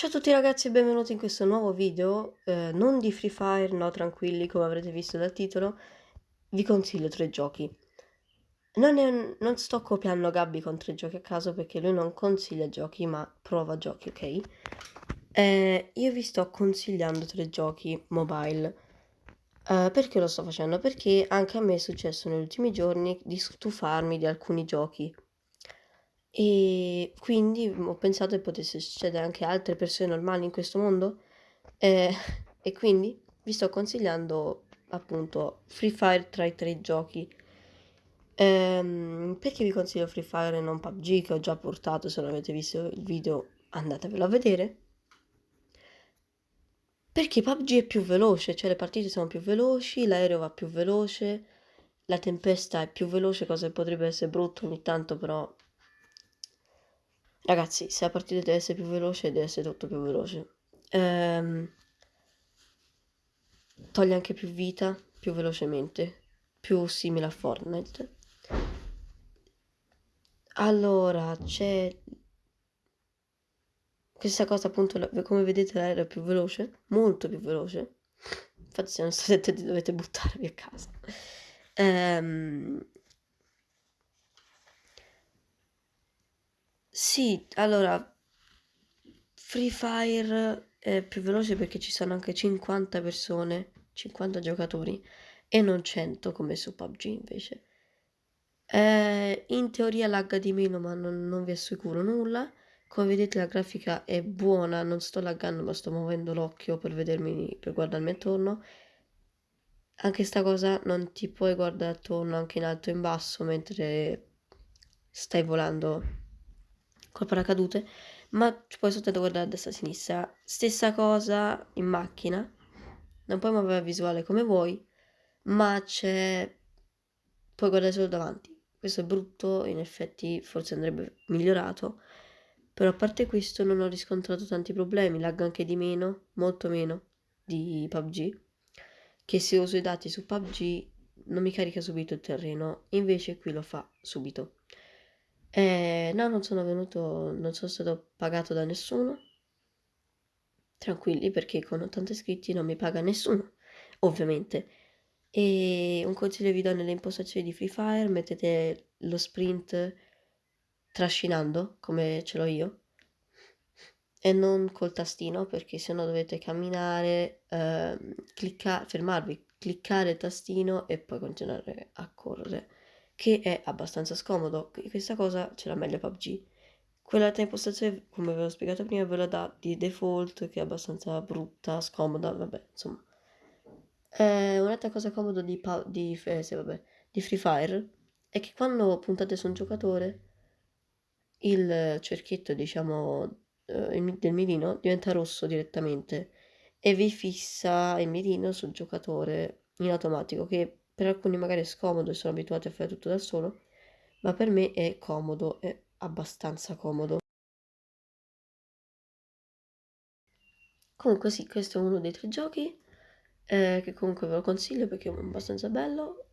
Ciao a tutti ragazzi e benvenuti in questo nuovo video, eh, non di Free Fire, no tranquilli come avrete visto dal titolo, vi consiglio tre giochi. Non, è, non sto copiando Gabby con tre giochi a caso perché lui non consiglia giochi ma prova giochi, ok? Eh, io vi sto consigliando tre giochi mobile. Eh, perché lo sto facendo? Perché anche a me è successo negli ultimi giorni di stufarmi di alcuni giochi e quindi ho pensato che potesse succedere anche a altre persone normali in questo mondo eh, e quindi vi sto consigliando appunto Free Fire tra i tre giochi. Ehm, perché vi consiglio Free Fire e non PUBG che ho già portato, se non avete visto il video andatevelo a vedere. Perché PUBG è più veloce, cioè le partite sono più veloci, l'aereo va più veloce, la tempesta è più veloce, cosa che potrebbe essere brutto ogni tanto, però Ragazzi, se la partita deve essere più veloce, deve essere tutto più veloce. Ehm, toglie anche più vita, più velocemente, più simile a Fortnite. Allora, c'è questa cosa appunto, come vedete l'aereo è più veloce, molto più veloce. Infatti se non state dovete buttarvi a casa. Ehm, Sì, allora, Free Fire è più veloce perché ci sono anche 50 persone, 50 giocatori e non 100 come su PUBG invece. Eh, in teoria lagga di meno ma non, non vi assicuro nulla. Come vedete la grafica è buona, non sto laggando ma sto muovendo l'occhio per vedermi, per guardarmi attorno. Anche sta cosa non ti puoi guardare attorno anche in alto e in basso mentre stai volando col paracadute, ma poi soltanto guardare a destra e a sinistra. Stessa cosa in macchina, non puoi muovere la visuale come vuoi, ma c'è... puoi guardare solo davanti. Questo è brutto, in effetti forse andrebbe migliorato, però a parte questo non ho riscontrato tanti problemi, lag anche di meno, molto meno di PUBG, che se uso i dati su PUBG non mi carica subito il terreno, invece qui lo fa subito. Eh, no, non sono venuto, non sono stato pagato da nessuno. Tranquilli perché con 80 iscritti non mi paga nessuno, ovviamente. E un consiglio vi do nelle impostazioni di Free Fire, mettete lo sprint trascinando, come ce l'ho io, e non col tastino perché sennò dovete camminare, eh, cliccare, fermarvi, cliccare il tastino e poi continuare a correre che è abbastanza scomodo. Questa cosa ce l'ha meglio PUBG. Quell'altra impostazione, come ve l'ho spiegato prima, ve la dà di default, che è abbastanza brutta, scomoda, vabbè, insomma. Eh, un'altra cosa comoda di, di, eh, sì, vabbè, di Free Fire è che quando puntate su un giocatore, il cerchietto, diciamo, eh, del mirino diventa rosso direttamente e vi fissa il mirino sul giocatore in automatico, che per alcuni magari è scomodo e sono abituati a fare tutto da solo, ma per me è comodo, è abbastanza comodo. Comunque sì, questo è uno dei tre giochi, eh, che comunque ve lo consiglio perché è abbastanza bello.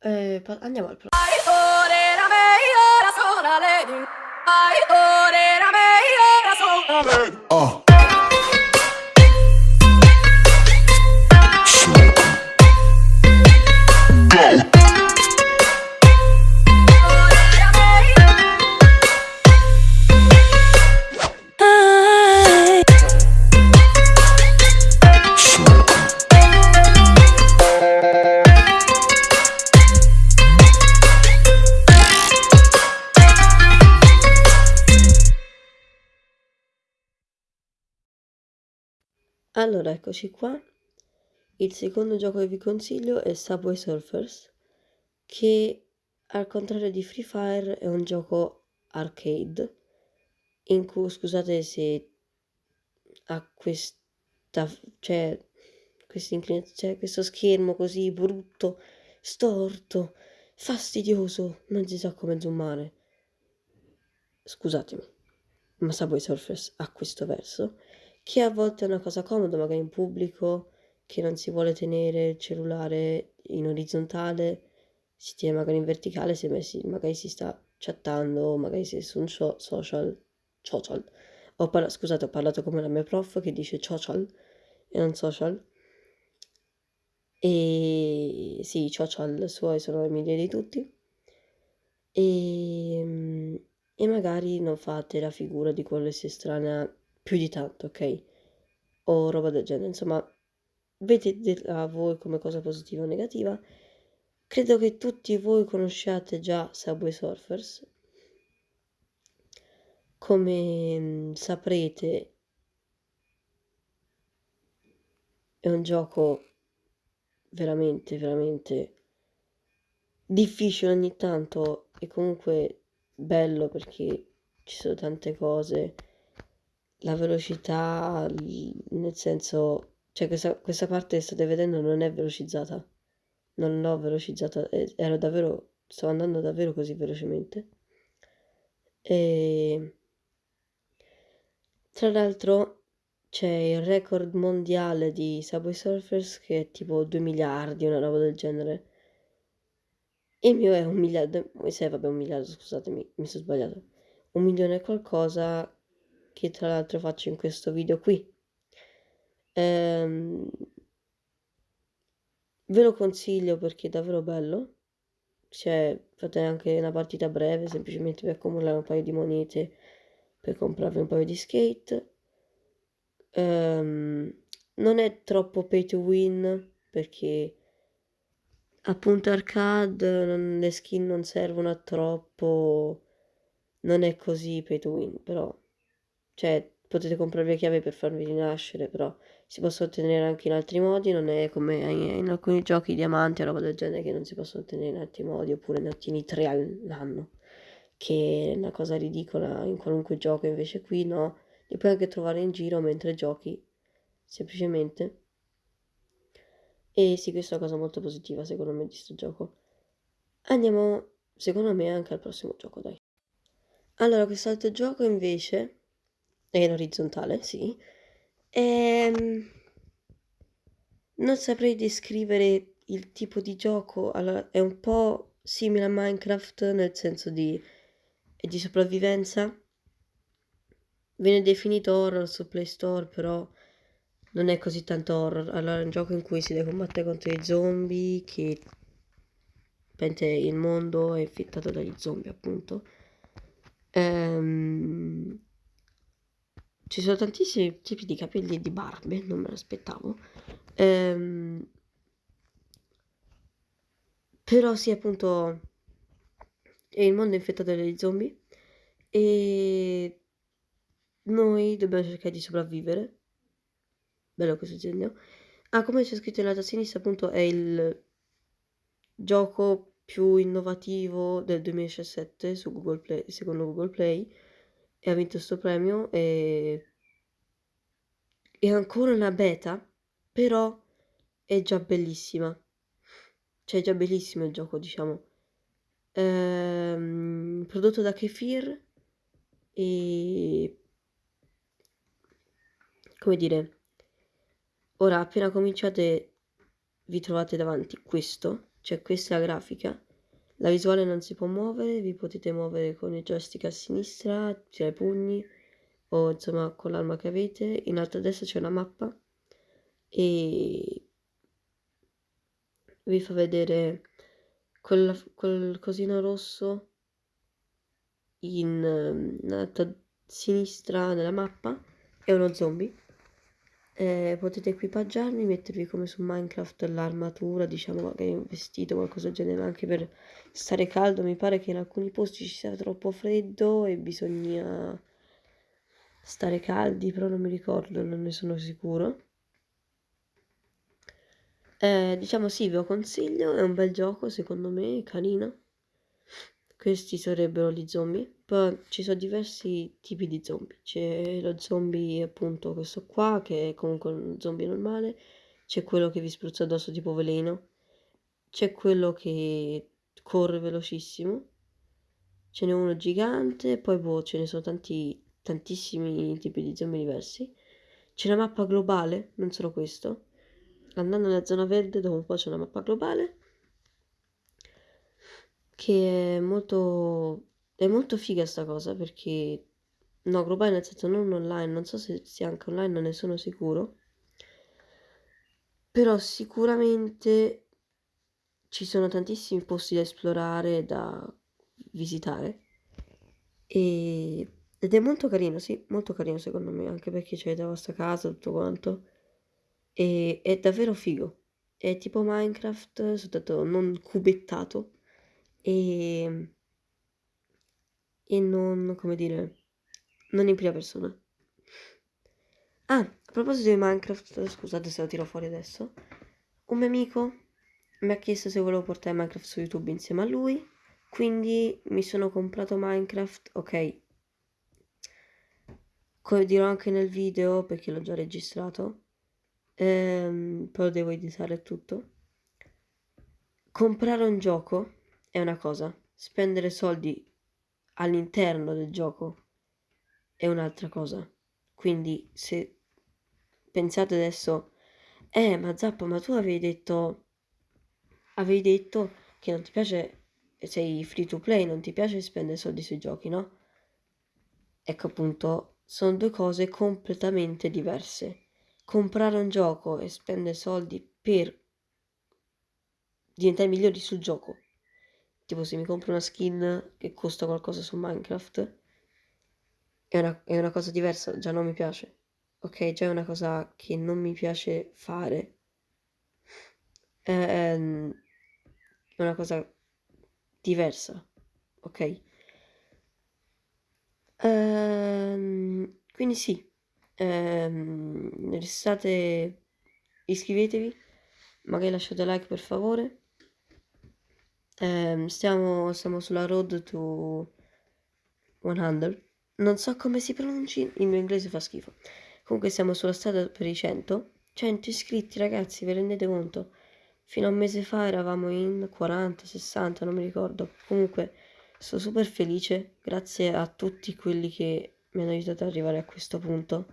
Eh, andiamo al prossimo. Allora, eccoci qua. Il secondo gioco che vi consiglio è Subway Surfers, che al contrario di Free Fire è un gioco arcade, in cui, scusate se ha questa, cioè, cioè, questo schermo così brutto, storto, fastidioso, non si sa come zoomare. Scusatemi, ma Subway Surfers ha questo verso che a volte è una cosa comoda, magari in pubblico, che non si vuole tenere il cellulare in orizzontale, si tiene magari in verticale, se messi, magari si sta chattando, magari si è su un social, social, Ho parla- scusate, ho parlato come la mia prof che dice social e non social. E sì, i social suoi sono i migliori di tutti. E, mm, e magari non fate la figura di quello che si estranea più di tanto, ok? O roba del genere, insomma, vedetela voi come cosa positiva o negativa. Credo che tutti voi conosciate già Subway Surfers. Come mm, saprete, è un gioco veramente, veramente difficile ogni tanto e comunque bello perché ci sono tante cose. La velocità, nel senso, cioè questa, questa parte che state vedendo non è velocizzata. Non l'ho velocizzata, ero davvero, sto andando davvero così velocemente. E tra l'altro c'è il record mondiale di Subway Surfers che è tipo 2 miliardi, una roba del genere. Il mio è un miliardo, sì, vabbè, un miliardo, scusatemi, mi sono sbagliato. Un milione e qualcosa che tra l'altro faccio in questo video qui. Ehm, ve lo consiglio perché è davvero bello. Cioè, fate anche una partita breve, semplicemente per accumulare un paio di monete per comprarvi un paio di skate. Ehm, non è troppo pay to win perché appunto arcade non, le skin non servono a troppo non è così pay to win però cioè potete comprarvi le chiavi per farvi rinascere però si possono ottenere anche in altri modi non è come in, alcuni giochi diamanti o roba del genere che non si possono ottenere in altri modi oppure ne ottieni tre all'anno che è una cosa ridicola in qualunque gioco invece qui no li puoi anche trovare in giro mentre giochi semplicemente e sì, questa è una cosa molto positiva secondo me di questo gioco. Andiamo, secondo me, anche al prossimo gioco, dai. Allora, quest'altro gioco invece è in orizzontale, sì. E... Ehm, non saprei descrivere il tipo di gioco. Allora, è un po' simile a Minecraft nel senso di, di sopravvivenza. Viene definito horror su Play Store, però non è così tanto horror. Allora è un gioco in cui si deve combattere contro i zombie, che il mondo è infettato dagli zombie, appunto. Ehm... Ci sono tantissimi tipi di capelli e di barbe, non me l'aspettavo. Ehm... Però sì, appunto, è il mondo infettato dagli zombie e noi dobbiamo cercare di sopravvivere bello questo disegno. Ah, come c'è scritto in alto a sinistra, appunto, è il gioco più innovativo del 2017 su Google Play, secondo Google Play, e ha vinto questo premio. E... È ancora una beta, però è già bellissima. Cioè, è già bellissimo il gioco, diciamo. Ehm, prodotto da Kefir e... come dire Ora appena cominciate vi trovate davanti questo, cioè questa è la grafica. La visuale non si può muovere, vi potete muovere con il joystick a sinistra, tirare i pugni o insomma con l'arma che avete. In alto a destra c'è una mappa e vi fa vedere quel, quel cosino rosso in, in alto a sinistra nella mappa è uno zombie eh, potete equipaggiarmi, mettervi come su Minecraft l'armatura, diciamo magari un vestito, qualcosa del genere, anche per stare caldo. Mi pare che in alcuni posti ci sia troppo freddo e bisogna stare caldi, però non mi ricordo, non ne sono sicuro. Eh, diciamo sì, ve lo consiglio, è un bel gioco secondo me, carino. Questi sarebbero gli zombie. Poi ci sono diversi tipi di zombie. C'è lo zombie, appunto, questo qua, che è comunque un zombie normale. C'è quello che vi spruzza addosso tipo veleno. C'è quello che corre velocissimo. Ce n'è uno gigante. Poi boh, ce ne sono tanti, tantissimi tipi di zombie diversi. C'è una mappa globale, non solo questo. Andando nella zona verde, dopo un po' c'è una mappa globale che è molto, è molto figa sta cosa perché no, globale nel senso non online, non so se sia anche online, non ne sono sicuro. Però sicuramente ci sono tantissimi posti da esplorare, da visitare. E... Ed è molto carino, sì, molto carino secondo me, anche perché c'è la vostra casa, tutto quanto. E è davvero figo. È tipo Minecraft, soltanto non cubettato. E... E non, come dire, non in prima persona. Ah, a proposito di Minecraft, scusate se lo tiro fuori adesso. Un mio amico mi ha chiesto se volevo portare Minecraft su YouTube insieme a lui. Quindi mi sono comprato Minecraft, ok. Come dirò anche nel video, perché l'ho già registrato. Ehm, poi devo editare tutto. Comprare un gioco è una cosa, spendere soldi all'interno del gioco è un'altra cosa. Quindi se pensate adesso, eh, ma Zappa, ma tu avevi detto, avevi detto che non ti piace sei free to play, non ti piace spendere soldi sui giochi, no? Ecco appunto, sono due cose completamente diverse. Comprare un gioco e spendere soldi per diventare migliori sul gioco. Tipo se mi compro una skin che costa qualcosa su Minecraft, è una, è una cosa diversa, già non mi piace. Ok, già è una cosa che non mi piace fare. Ehm, è una cosa diversa, ok? Ehm, quindi sì, ehm, restate, iscrivetevi, magari lasciate like per favore. Ehm, stiamo, stiamo sulla road to 100. Non so come si pronunci, il mio inglese fa schifo. Comunque siamo sulla strada per i 100. 100 iscritti ragazzi, vi rendete conto? Fino a un mese fa eravamo in 40, 60, non mi ricordo. Comunque sono super felice, grazie a tutti quelli che mi hanno aiutato ad arrivare a questo punto.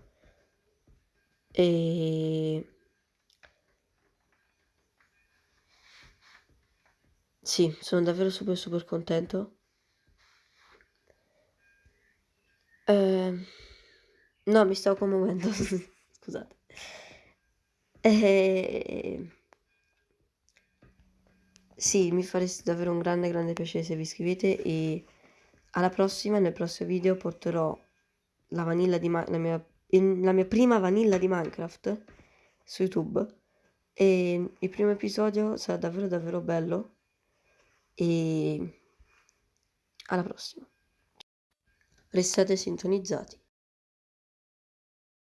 E... Sì, sono davvero super super contento. Eh... No, mi stavo commuovendo, scusate. E... Sì, mi fareste davvero un grande, grande piacere se vi iscrivete e alla prossima, nel prossimo video porterò la vanilla di la mia, la mia prima vanilla di Minecraft su YouTube e il primo episodio sarà davvero davvero bello e alla prossima. Restate sintonizzati.